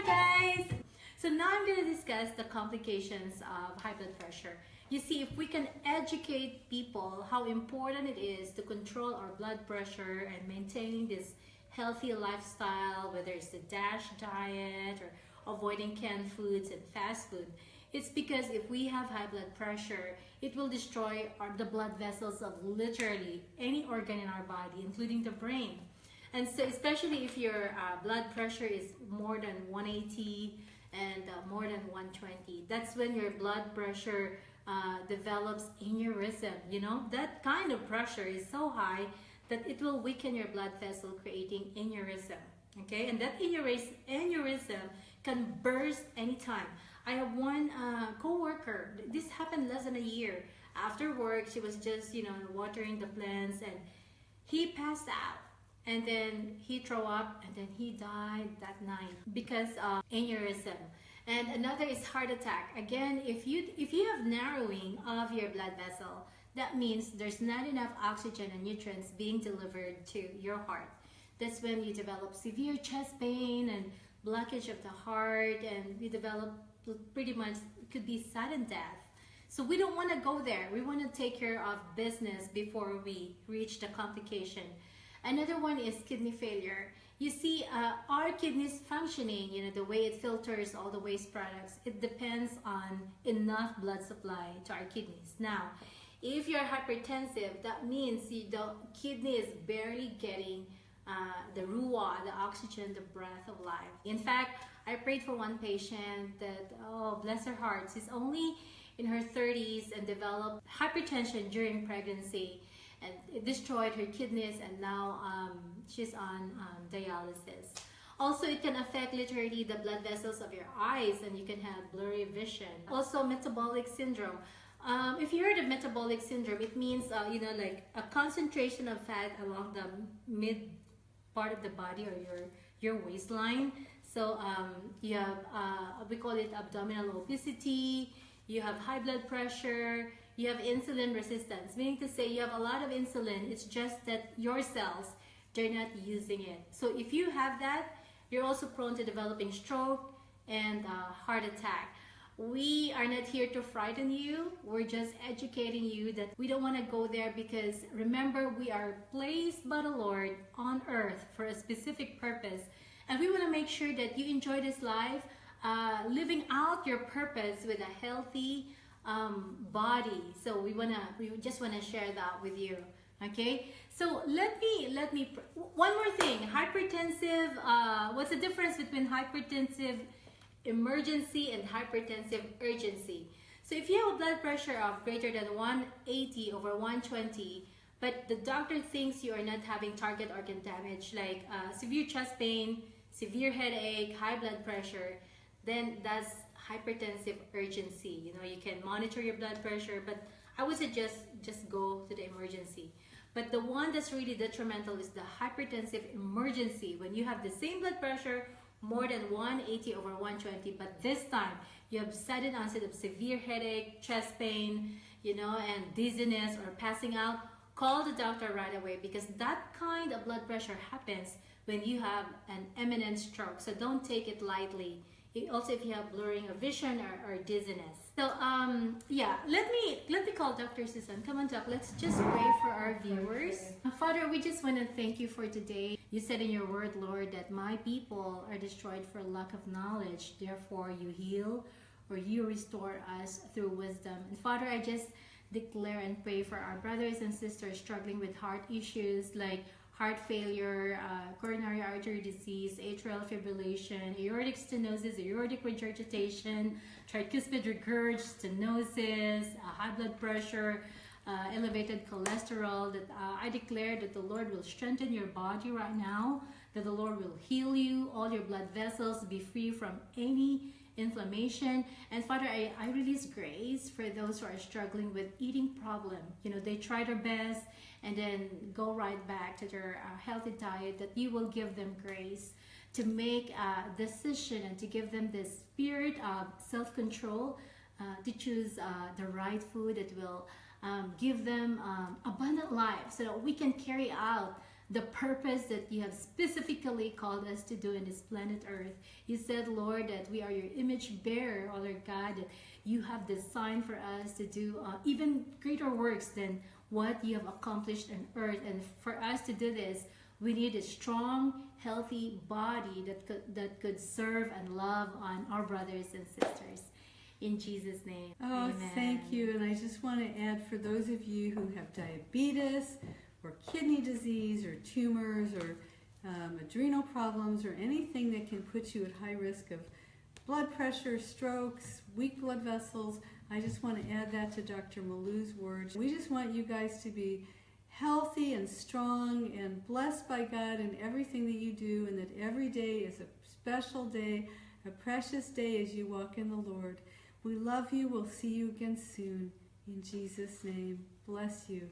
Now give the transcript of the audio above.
Hi guys! So now I'm going to discuss the complications of high blood pressure. You see, if we can educate people how important it is to control our blood pressure and maintaining this healthy lifestyle, whether it's the DASH diet or avoiding canned foods and fast food, it's because if we have high blood pressure, it will destroy our, the blood vessels of literally any organ in our body, including the brain. And so especially if your uh, blood pressure is more than 180 and uh, more than 120, that's when your blood pressure uh, develops aneurysm. You know, that kind of pressure is so high that it will weaken your blood vessel, creating aneurysm. Okay, and that aneurysm, can burst anytime. I have one uh, co-worker, this happened less than a year. After work, she was just, you know, watering the plants and he passed out and then he threw up and then he died that night because of aneurysm. And another is heart attack. Again if you if you have narrowing of your blood vessel that means there's not enough oxygen and nutrients being delivered to your heart. That's when you develop severe chest pain and blockage of the heart and you develop pretty much could be sudden death. So we don't want to go there. We want to take care of business before we reach the complication Another one is kidney failure. You see, uh, our kidneys functioning, you know, the way it filters all the waste products, it depends on enough blood supply to our kidneys. Now, if you're hypertensive, that means you the kidney is barely getting uh, the ruah, the oxygen, the breath of life. In fact, I prayed for one patient that, oh, bless her heart, she's only in her 30s and developed hypertension during pregnancy and it destroyed her kidneys and now um, she's on um, dialysis. Also, it can affect literally the blood vessels of your eyes and you can have blurry vision. Also, metabolic syndrome. Um, if you heard of metabolic syndrome, it means, uh, you know, like a concentration of fat along the mid part of the body or your, your waistline. So um, you have, uh, we call it abdominal obesity, you have high blood pressure, you have insulin resistance, meaning to say you have a lot of insulin, it's just that your cells, they're not using it. So if you have that, you're also prone to developing stroke and uh, heart attack. We are not here to frighten you. We're just educating you that we don't want to go there because remember, we are placed by the Lord on earth for a specific purpose. And we want to make sure that you enjoy this life, uh, living out your purpose with a healthy, um, body. So we wanna, we just wanna share that with you. Okay, so let me let me one more thing. Hypertensive. Uh, what's the difference between hypertensive emergency and hypertensive urgency? So if you have a blood pressure of greater than 180 over 120, but the doctor thinks you are not having target organ damage like uh, severe chest pain, severe headache, high blood pressure, then that's hypertensive urgency. You know, you can monitor your blood pressure, but I would suggest just go to the emergency. But the one that's really detrimental is the hypertensive emergency. When you have the same blood pressure, more than 180 over 120, but this time you have sudden onset of severe headache, chest pain, you know, and dizziness or passing out, call the doctor right away because that kind of blood pressure happens when you have an imminent stroke. So don't take it lightly also if you have blurring of vision or, or dizziness. So um, yeah, let me let me call Dr. Susan. Come on, Doc. Let's just pray for our viewers. Father, we just want to thank you for today. You said in your word, Lord, that my people are destroyed for lack of knowledge. Therefore, you heal or you restore us through wisdom. And Father, I just declare and pray for our brothers and sisters struggling with heart issues like heart failure, uh, coronary artery disease, atrial fibrillation, aortic stenosis, aortic regurgitation, tricuspid regurg, stenosis, uh, high blood pressure, uh, elevated cholesterol, that uh, I declare that the Lord will strengthen your body right now, that the Lord will heal you, all your blood vessels be free from any inflammation. And Father, I, I release grace for those who are struggling with eating problem. You know, they try their best and then go right back to their uh, healthy diet, that you will give them grace to make a decision and to give them the spirit of self-control uh, to choose uh, the right food that will um, give them um, abundant life so that we can carry out the purpose that you have specifically called us to do in this planet Earth. You said, Lord, that we are your image bearer, oh Lord God, that you have designed for us to do uh, even greater works than what you have accomplished on earth. And for us to do this, we need a strong, healthy body that could, that could serve and love on our brothers and sisters. In Jesus' name. Oh, amen. thank you. And I just want to add for those of you who have diabetes or kidney disease or tumors or um, adrenal problems or anything that can put you at high risk of blood pressure, strokes, weak blood vessels, I just want to add that to Dr. Malou's words. We just want you guys to be healthy and strong and blessed by God in everything that you do, and that every day is a special day, a precious day as you walk in the Lord. We love you. We'll see you again soon. In Jesus' name, bless you.